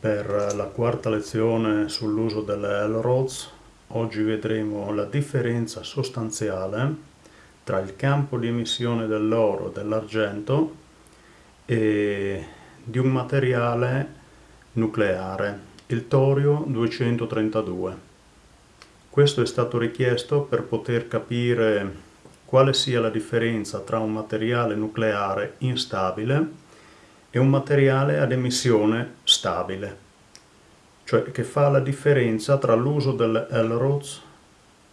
Per la quarta lezione sull'uso delle L-Rods oggi vedremo la differenza sostanziale tra il campo di emissione dell'oro e dell'argento e di un materiale nucleare, il torio 232. Questo è stato richiesto per poter capire quale sia la differenza tra un materiale nucleare instabile è un materiale ad emissione stabile, cioè che fa la differenza tra l'uso delle L-Rods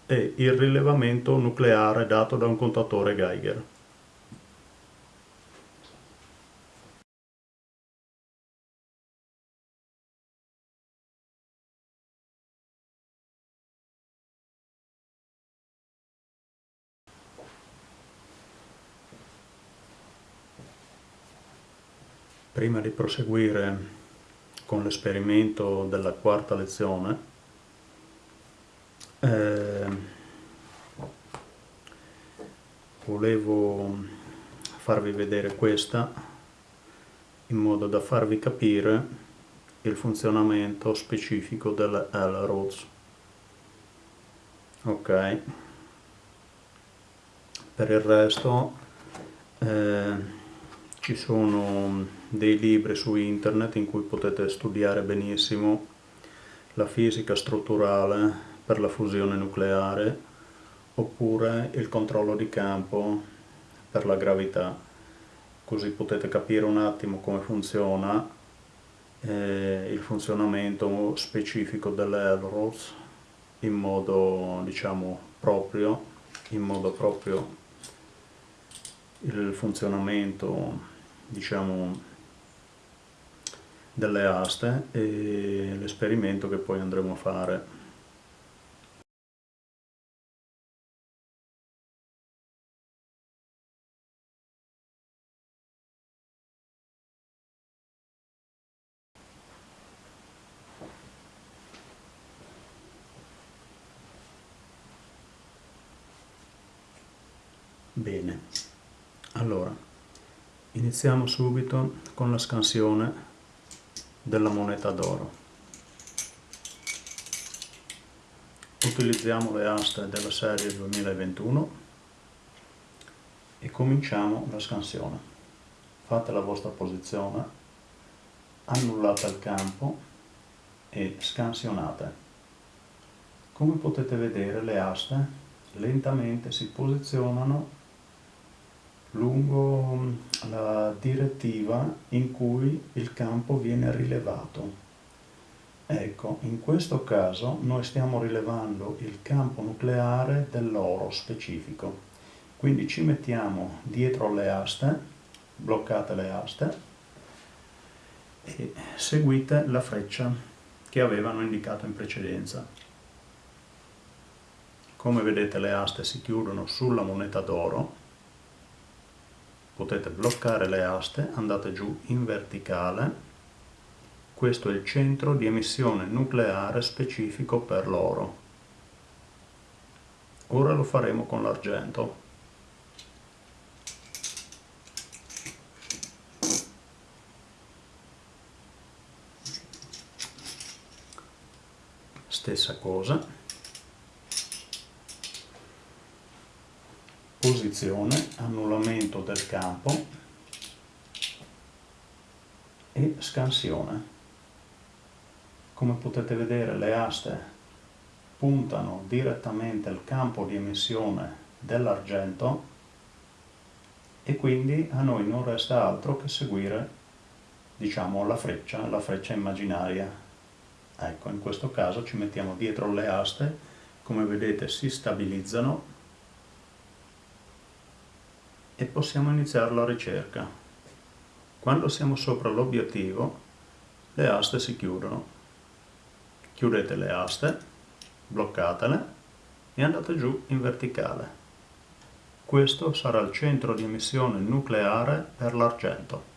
e il rilevamento nucleare dato da un contatore Geiger. Prima di proseguire con l'esperimento della quarta lezione, eh, volevo farvi vedere questa in modo da farvi capire il funzionamento specifico delle L-Rods. Ok, per il resto eh, ci sono dei libri su internet in cui potete studiare benissimo la fisica strutturale per la fusione nucleare oppure il controllo di campo per la gravità. Così potete capire un attimo come funziona eh, il funzionamento specifico delle Elrods in modo diciamo proprio in modo proprio il funzionamento diciamo delle aste e l'esperimento che poi andremo a fare. Bene, allora Iniziamo subito con la scansione della moneta d'oro. Utilizziamo le aste della serie 2021 e cominciamo la scansione. Fate la vostra posizione, annullate il campo e scansionate. Come potete vedere le aste lentamente si posizionano lungo mm, la direttiva in cui il campo viene rilevato. Ecco, in questo caso noi stiamo rilevando il campo nucleare dell'oro specifico. Quindi ci mettiamo dietro le aste, bloccate le aste, e seguite la freccia che avevano indicato in precedenza. Come vedete le aste si chiudono sulla moneta d'oro potete bloccare le aste, andate giù in verticale, questo è il centro di emissione nucleare specifico per l'oro. Ora lo faremo con l'argento. Stessa cosa. Posizione, annullamento del campo e scansione. Come potete vedere le aste puntano direttamente al campo di emissione dell'argento e quindi a noi non resta altro che seguire diciamo la freccia, la freccia immaginaria. Ecco, in questo caso ci mettiamo dietro le aste, come vedete si stabilizzano e possiamo iniziare la ricerca. Quando siamo sopra l'obiettivo, le aste si chiudono. Chiudete le aste, bloccatele e andate giù in verticale. Questo sarà il centro di emissione nucleare per l'argento.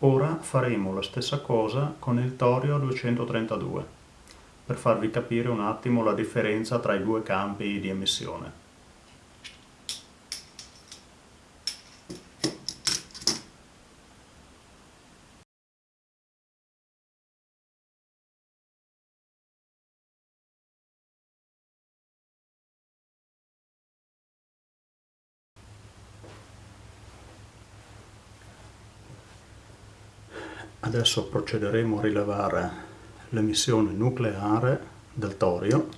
Ora faremo la stessa cosa con il torio 232, per farvi capire un attimo la differenza tra i due campi di emissione. Adesso procederemo a rilevare l'emissione nucleare del torio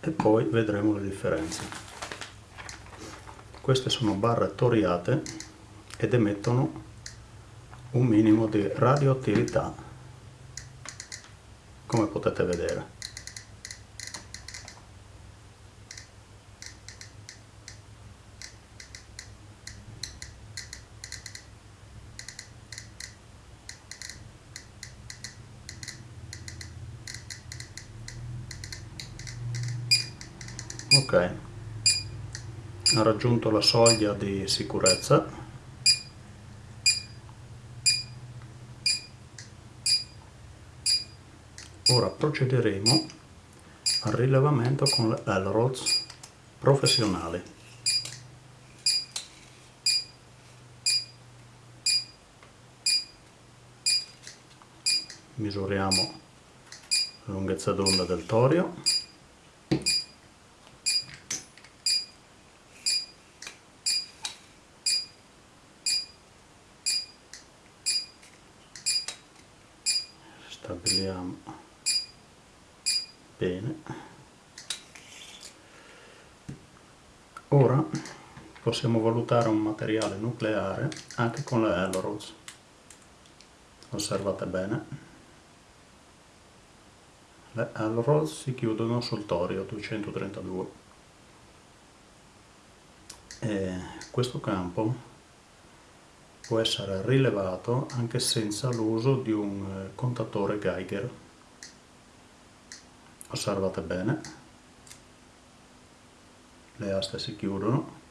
e poi vedremo le differenze. Queste sono barre toriate ed emettono un minimo di radioattività come potete vedere. Ha raggiunto la soglia di sicurezza. Ora procederemo al rilevamento con le Elrods professionali. Misuriamo la lunghezza d'onda del torio stabiliamo bene. Ora possiamo valutare un materiale nucleare anche con le Elrods. Osservate bene. Le Elrods si chiudono sul torio 232 e questo campo può essere rilevato anche senza l'uso di un eh, contatore Geiger. Osservate bene, le aste si chiudono,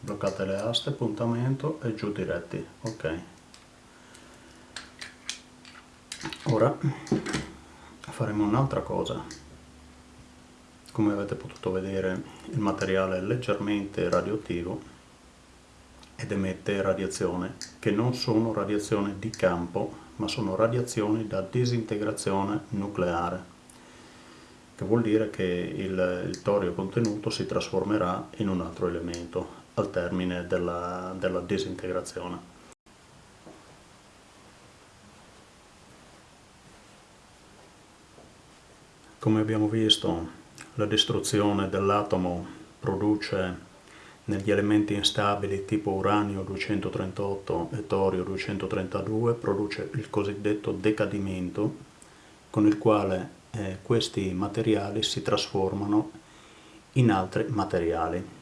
bloccate le aste, puntamento e giù diretti, ok. Ora faremo un'altra cosa come avete potuto vedere il materiale è leggermente radioattivo ed emette radiazione che non sono radiazioni di campo ma sono radiazioni da disintegrazione nucleare che vuol dire che il, il torio contenuto si trasformerà in un altro elemento al termine della, della disintegrazione. Come abbiamo visto la distruzione dell'atomo produce negli elementi instabili tipo uranio 238 e torio 232 produce il cosiddetto decadimento con il quale eh, questi materiali si trasformano in altri materiali.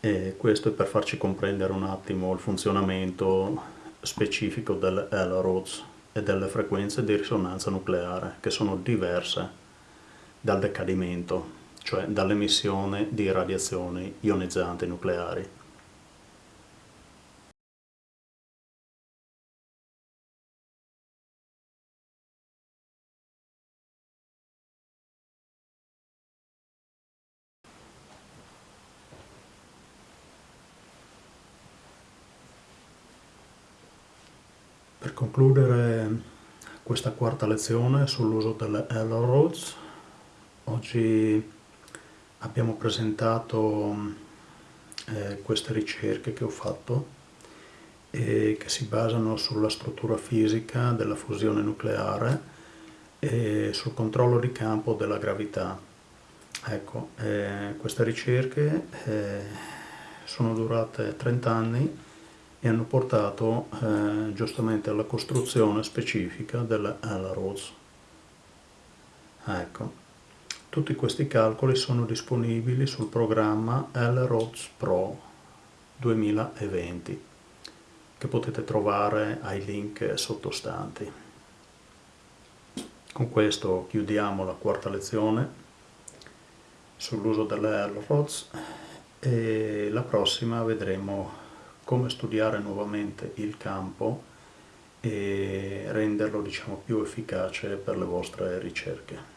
E questo è per farci comprendere un attimo il funzionamento specifico delle L-Rods e delle frequenze di risonanza nucleare che sono diverse dal decadimento, cioè dall'emissione di radiazioni ionizzanti nucleari. Per concludere questa quarta lezione sull'uso delle L-Roads Oggi abbiamo presentato eh, queste ricerche che ho fatto e che si basano sulla struttura fisica della fusione nucleare e sul controllo di campo della gravità. Ecco, eh, queste ricerche eh, sono durate 30 anni e hanno portato eh, giustamente alla costruzione specifica della L-Roads. Ecco. Tutti questi calcoli sono disponibili sul programma LRODS Pro 2020 che potete trovare ai link sottostanti. Con questo chiudiamo la quarta lezione sull'uso delle LRODS e la prossima vedremo come studiare nuovamente il campo e renderlo diciamo, più efficace per le vostre ricerche.